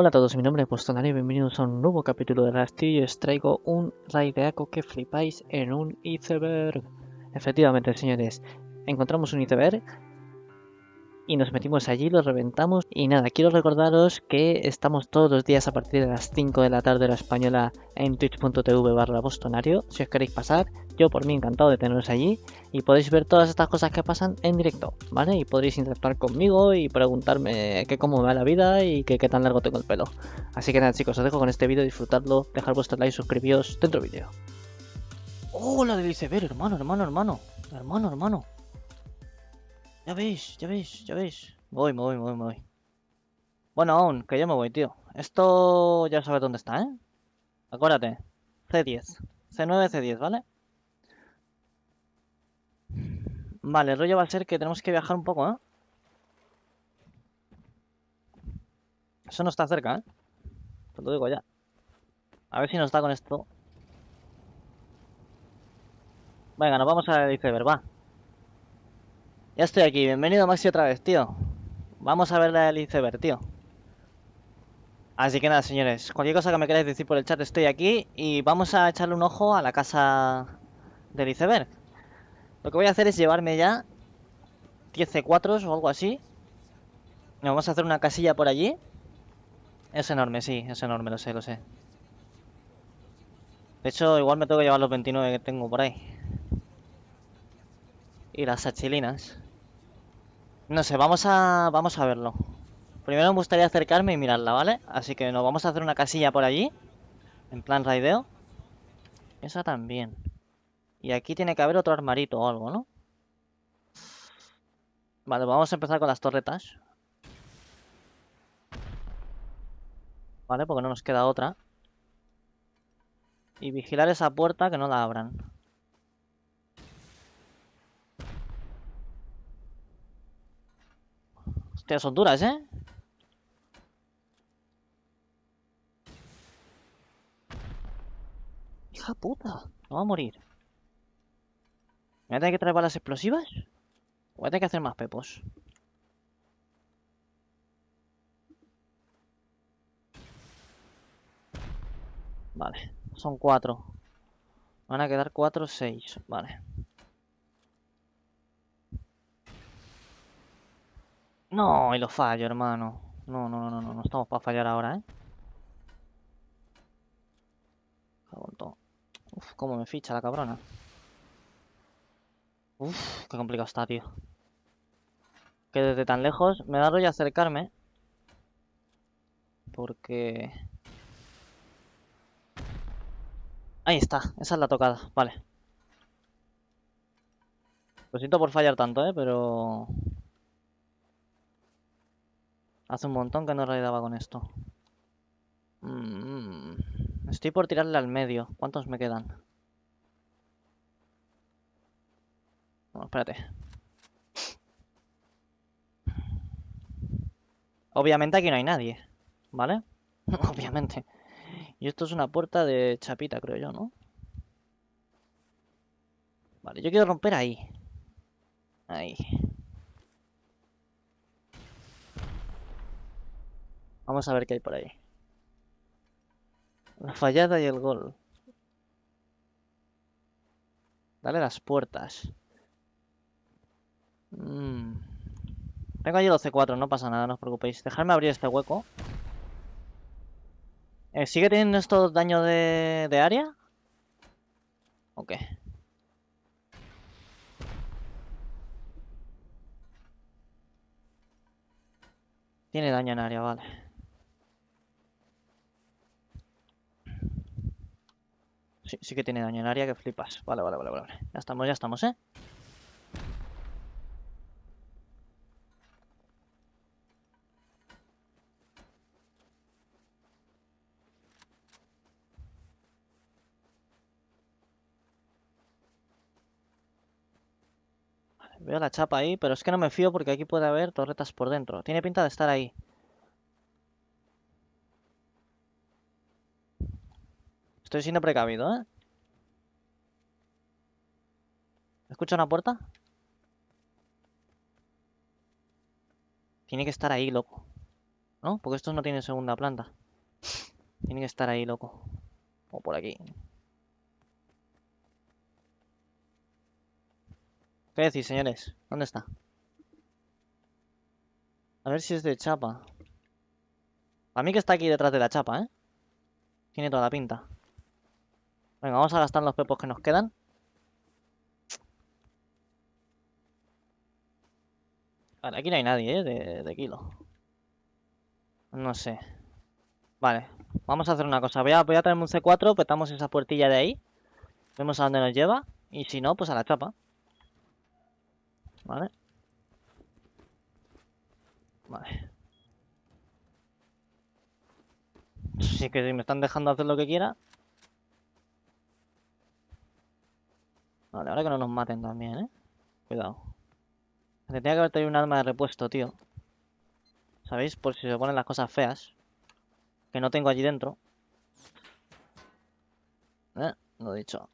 Hola a todos, mi nombre es Postonari y bienvenidos a un nuevo capítulo de Rastillo os traigo un raid de Aco que flipáis en un iceberg. Efectivamente, señores, encontramos un iceberg y nos metimos allí, lo reventamos y nada, quiero recordaros que estamos todos los días a partir de las 5 de la tarde la española en twitch.tv barra bostonario, si os queréis pasar, yo por mí encantado de teneros allí y podéis ver todas estas cosas que pasan en directo, ¿vale? Y podréis interactuar conmigo y preguntarme qué cómo me va la vida y qué tan largo tengo el pelo. Así que nada chicos, os dejo con este vídeo, disfrutadlo, dejar vuestro like, suscribíos dentro vídeo. ¡Hola del iceberg, hermano, hermano, hermano! Hermano, hermano. Ya veis, ya veis, ya veis. Voy, me voy, voy, me voy. Bueno, aún, que yo me voy, tío. Esto ya sabes dónde está, ¿eh? Acuérdate. C10. C9, C10, ¿vale? Vale, el rollo va a ser que tenemos que viajar un poco, ¿eh? Eso no está cerca, ¿eh? Te lo digo ya. A ver si nos da con esto. Venga, nos vamos a iceberg, va. Ya estoy aquí, bienvenido Maxi otra vez, tío. Vamos a ver la del iceberg, tío. Así que nada, señores, cualquier cosa que me queráis decir por el chat estoy aquí y vamos a echarle un ojo a la casa del iceberg. Lo que voy a hacer es llevarme ya 10 C4 o algo así. vamos a hacer una casilla por allí. Es enorme, sí, es enorme, lo sé, lo sé. De hecho, igual me tengo que llevar los 29 que tengo por ahí. Y las achilinas. No sé, vamos a, vamos a verlo. Primero me gustaría acercarme y mirarla, ¿vale? Así que nos vamos a hacer una casilla por allí. En plan raideo. Esa también. Y aquí tiene que haber otro armarito o algo, ¿no? Vale, vamos a empezar con las torretas. Vale, porque no nos queda otra. Y vigilar esa puerta que no la abran. Son duras, ¿eh? Hija puta, no va a morir. ¿Me voy a tener que traer balas explosivas? voy a tener que hacer más pepos? Vale, son cuatro. Van a quedar cuatro, seis. Vale. No, y lo fallo, hermano. No, no, no, no, no estamos para fallar ahora, ¿eh? Uf, cómo me ficha la cabrona. Uf, qué complicado está, tío. Que desde tan lejos me da rollo acercarme. Porque... Ahí está, esa es la tocada, vale. Lo siento por fallar tanto, ¿eh? Pero... Hace un montón que no raidaba con esto. Mm, estoy por tirarle al medio. ¿Cuántos me quedan? No, espérate. Obviamente aquí no hay nadie, ¿vale? Obviamente. Y esto es una puerta de chapita, creo yo, ¿no? Vale, yo quiero romper ahí. Ahí. Vamos a ver qué hay por ahí. La fallada y el gol. Dale las puertas. Mm. Tengo allí 12-4, no pasa nada, no os preocupéis. Dejadme abrir este hueco. Eh, ¿Sigue teniendo esto daño de, de área? Ok. Tiene daño en área, vale. Sí, que tiene daño en área que flipas. Vale, vale, vale, vale. Ya estamos, ya estamos, ¿eh? veo la chapa ahí, pero es que no me fío porque aquí puede haber torretas por dentro. Tiene pinta de estar ahí. Estoy siendo precavido, ¿eh? ¿Escucha una puerta? Tiene que estar ahí, loco. ¿No? Porque estos no tienen segunda planta. Tiene que estar ahí, loco. O por aquí. ¿Qué decís, señores? ¿Dónde está? A ver si es de chapa. A mí que está aquí detrás de la chapa, ¿eh? Tiene toda la pinta. Venga, vamos a gastar los pepos que nos quedan. Vale, aquí no hay nadie, ¿eh? De, kilo. No sé. Vale, vamos a hacer una cosa. Voy a, voy a traerme un C4, petamos esa puertilla de ahí. Vemos a dónde nos lleva. Y si no, pues a la chapa. Vale. Vale. Sí que si me están dejando hacer lo que quiera. Vale, ahora que no nos maten también, ¿eh? Cuidado. Tendría que haber traído un arma de repuesto, tío. ¿Sabéis? Por si se ponen las cosas feas. Que no tengo allí dentro. Eh, lo dicho.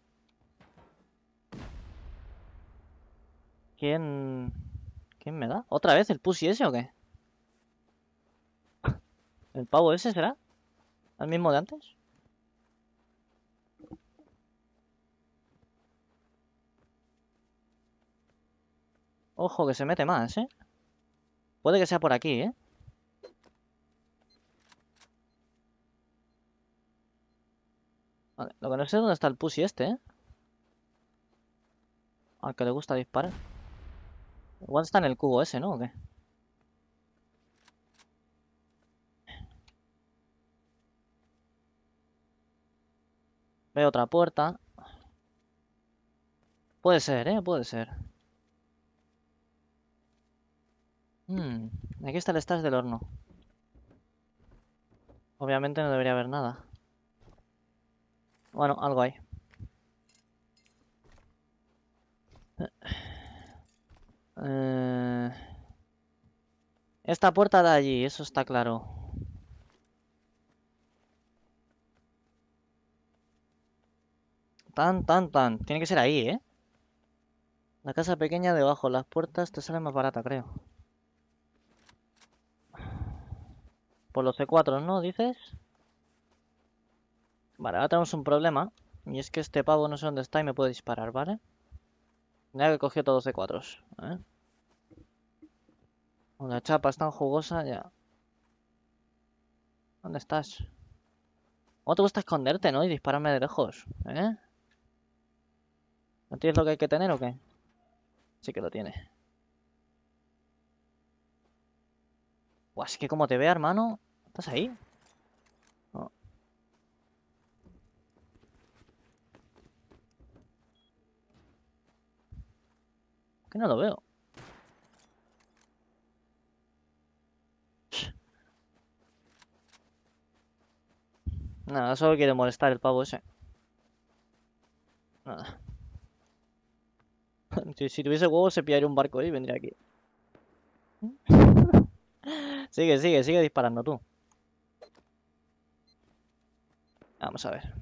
¿Quién... ¿Quién me da? ¿Otra vez el pussy ese o qué? ¿El pavo ese será? ¿El mismo de antes? Ojo, que se mete más, ¿eh? Puede que sea por aquí, ¿eh? Vale, lo que no sé es dónde está el pussy este, ¿eh? Al que le gusta disparar. Igual está en el cubo ese, ¿no? ¿O qué? Veo otra puerta. Puede ser, ¿eh? Puede ser. Hmm, aquí está el stash del horno. Obviamente no debería haber nada. Bueno, algo hay. Eh, esta puerta de allí, eso está claro. Tan, tan, tan. Tiene que ser ahí, ¿eh? La casa pequeña debajo. Las puertas te salen más barata, creo. Por los C4, ¿no? ¿Dices? Vale, ahora tenemos un problema. Y es que este pavo no sé dónde está y me puede disparar, ¿vale? Ya que cogió todos C4. ¿eh? La chapa es tan jugosa, ya. ¿Dónde estás? ¿Cómo te gusta esconderte, no? Y dispararme de lejos, ¿eh? ¿No tienes lo que hay que tener o qué? Sí que lo tiene. Buah, es que como te vea, hermano... ¿Estás ahí? No. Que no lo veo. Nada, solo quiere molestar el pavo ese. Nada. si, tuviese huevos se pillaría un barco y vendría aquí. sigue, sigue, sigue disparando tú. Vamos a ver.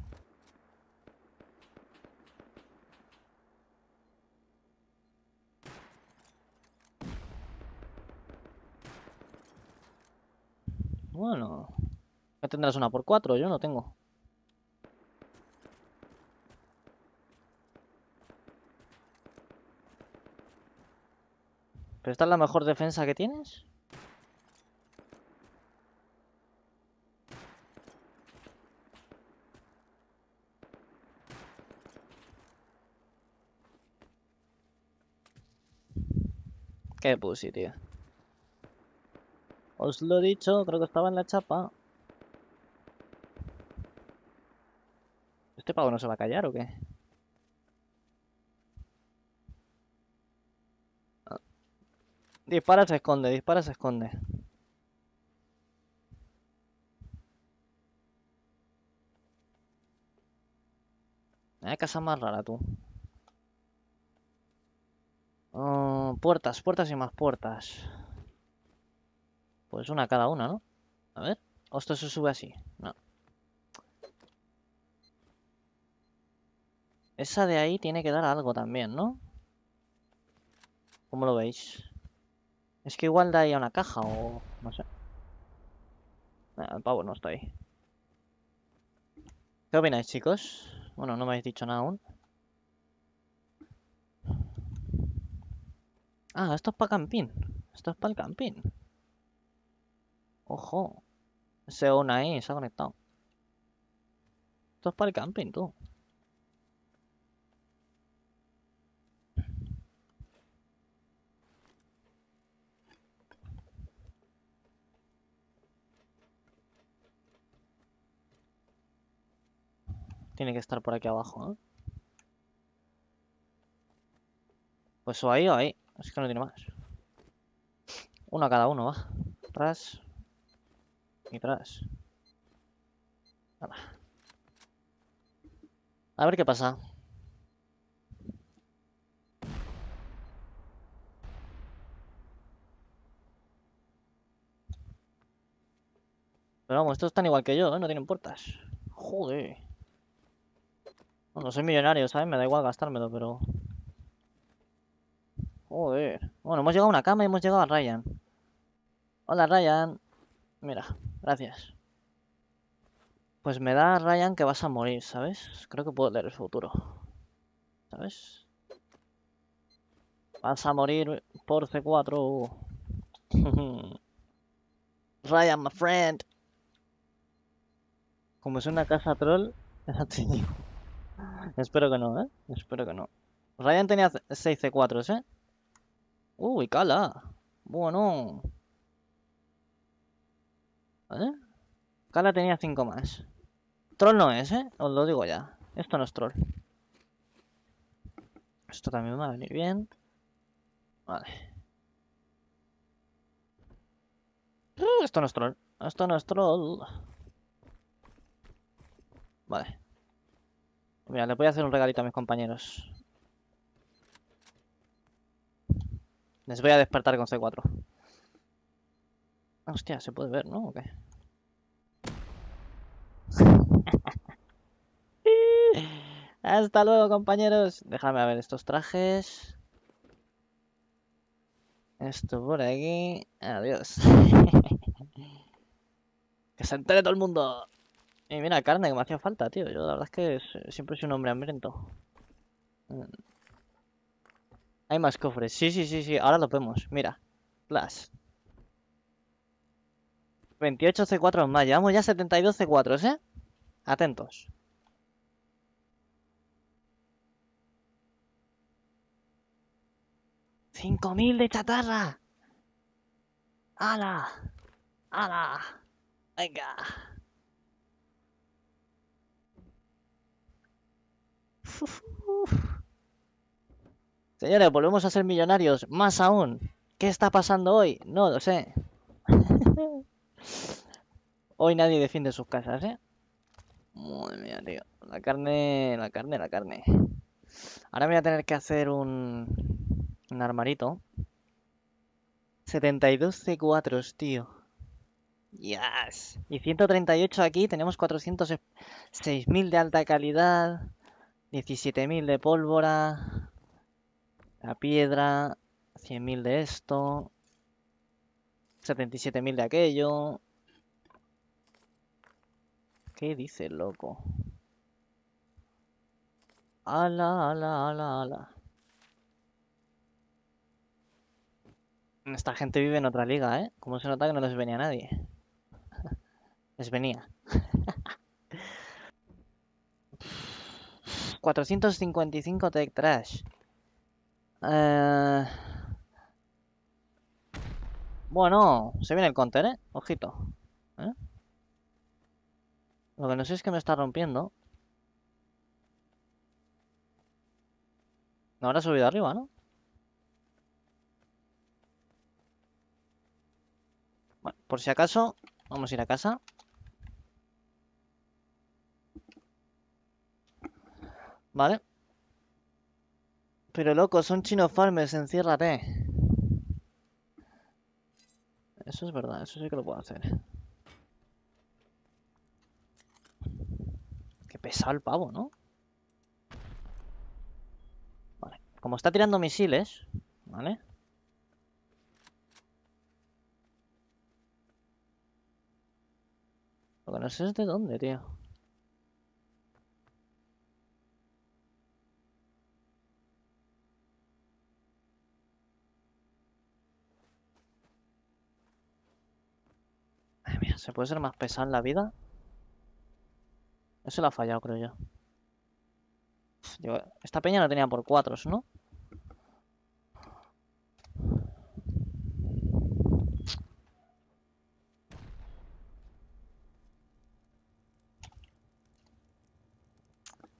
Bueno. ¿Ya tendrás una por cuatro? Yo no tengo. ¿Pero esta es la mejor defensa que tienes? Qué pussy, tío. Os lo he dicho, creo que estaba en la chapa. ¿Este pavo no se va a callar o qué? Dispara, se esconde, dispara, se esconde. Hay casa más rara, tú. Puertas, puertas y más puertas. Pues una cada una, ¿no? A ver. ¿O esto se sube así? No. Esa de ahí tiene que dar algo también, ¿no? ¿Cómo lo veis? Es que igual da ahí una caja o... no sé. Ah, el pavo no está ahí. ¿Qué opináis, chicos? Bueno, no me habéis dicho nada aún. Ah, esto es para camping. Esto es para el camping. Ojo. Ese on ahí se ha conectado. Esto es para el camping, tú. Tiene que estar por aquí abajo, ¿eh? Pues o ahí o ahí. Es que no tiene más. Uno a cada uno, va. Tras. Y tras. Hala. A ver qué pasa. Pero vamos, estos están igual que yo, ¿eh? No tienen puertas. Joder. Bueno, soy millonario, ¿sabes? Me da igual gastármelo, pero... Joder. Bueno, hemos llegado a una cama y hemos llegado a Ryan. Hola, Ryan. Mira, gracias. Pues me da Ryan que vas a morir, ¿sabes? Creo que puedo leer el futuro. ¿Sabes? Vas a morir por C4. Ryan, my friend. Como es una casa troll, Espero que no, ¿eh? Espero que no. Ryan tenía 6 C4, ¿eh? Uy, cala. Bueno. ¿Eh? Cala tenía 5 más. Troll no es, ¿eh? Os lo digo ya. Esto no es troll. Esto también va a venir bien. Vale. Esto no es troll. Esto no es troll. Vale. Mira, le voy a hacer un regalito a mis compañeros. Les voy a despertar con C4. Hostia, se puede ver, ¿no? ¿O qué? Hasta luego, compañeros. Déjame ver estos trajes. Esto por aquí. Adiós. que se entere todo el mundo. Y mira, carne que me hacía falta, tío. Yo la verdad es que siempre soy un hombre hambriento. Hay más cofres. Sí, sí, sí, sí. Ahora lo vemos. Mira. Plus. 28 C4 más. Llevamos ya 72 C4, ¿eh? Atentos. ¡5000 de chatarra! ¡Hala! ¡Hala! ¡Venga! Señores, volvemos a ser millonarios. Más aún. ¿Qué está pasando hoy? No lo sé. hoy nadie defiende sus casas, ¿eh? Madre mía, tío. La carne, la carne, la carne. Ahora voy a tener que hacer un, un armarito. 72 C4, tío. Yes. Y 138 aquí. Tenemos 406.000 de alta calidad. 17.000 de pólvora. La piedra. 100.000 de esto. 77.000 de aquello. ¿Qué dice loco? Ala, ala, ala, ala. Esta gente vive en otra liga, ¿eh? Como se nota que no les venía nadie. les venía. 455 Tech Trash. Eh... Bueno, se viene el counter, ¿eh? Ojito. ¿Eh? Lo que no sé es que me está rompiendo. No habrá subido arriba, ¿no? Bueno, por si acaso, vamos a ir a casa. Vale. Pero loco, son chinos farmers, enciérrate. Eso es verdad, eso sí que lo puedo hacer. Qué pesado el pavo, ¿no? Vale. Como está tirando misiles, ¿vale? Lo que no sé es de dónde, tío. Ay, mira, ¿se puede ser más pesado en la vida? Eso lo ha fallado, creo yo. Esta peña la tenía por cuatros, ¿no?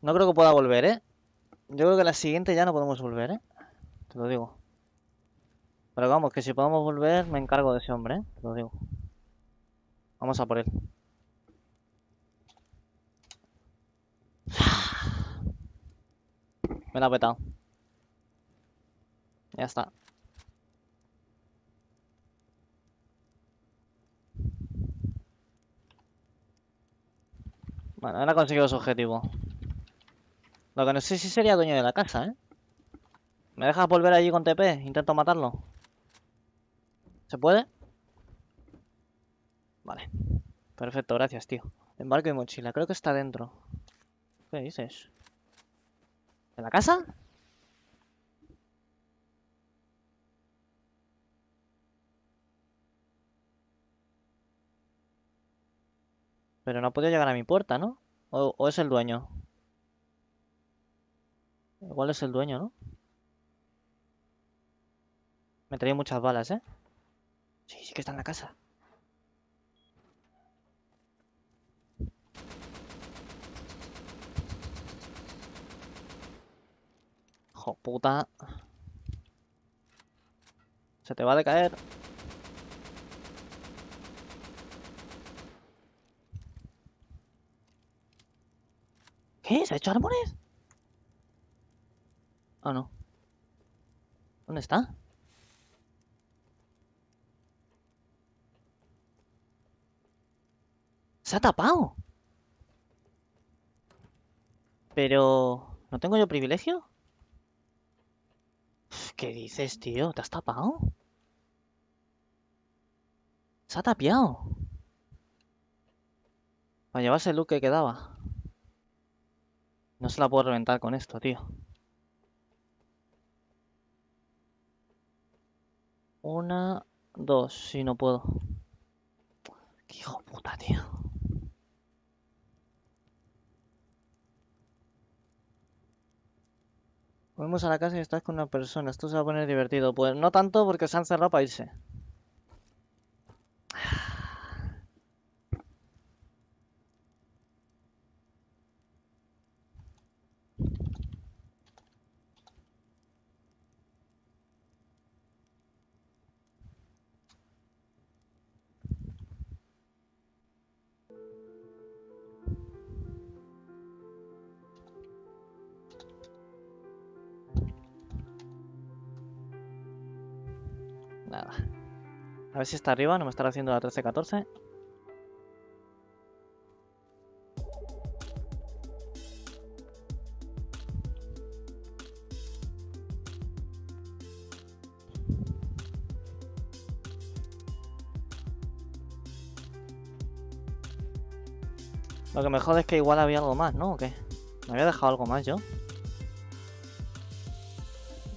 No creo que pueda volver, ¿eh? Yo creo que la siguiente ya no podemos volver, ¿eh? Te lo digo. Pero vamos, que si podemos volver me encargo de ese hombre, ¿eh? Te lo digo. Vamos a por él. Me la ha petado. Ya está. Bueno, ahora ha conseguido su objetivo. Lo que no sé si sería dueño de la casa, ¿eh? ¿Me dejas volver allí con TP? Intento matarlo. ¿Se puede? Vale. Perfecto, gracias, tío. Embarco y mochila. Creo que está dentro. ¿Qué dices? ¿En la casa? Pero no ha podido llegar a mi puerta, ¿no? ¿O, o es el dueño? Igual es el dueño, ¿no? Me traía muchas balas, ¿eh? Sí, sí que está en la casa. Hijo. Se te va a decaer. ¿Qué? ¿Se ha hecho árboles? Ah, no. ¿Dónde está? Se ha tapado. Pero... ¿No tengo yo privilegio? ¿Qué dices, tío? ¿Te has tapado? Se ha tapiado. Para llevarse el look que quedaba. No se la puedo reventar con esto, tío. Una, dos, si no puedo. Qué hijo puta, tío. Volvemos a la casa y estás con una persona. Esto se va a poner divertido. Pues no tanto porque se han cerrado para irse. Nada. A ver si está arriba, no me estará haciendo la 13-14. Lo que me jode es que igual había algo más, ¿no? ¿O qué? ¿Me había dejado algo más yo?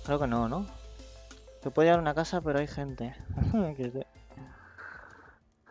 Creo que no, ¿no? Se puede llevar una casa, pero hay gente. Que.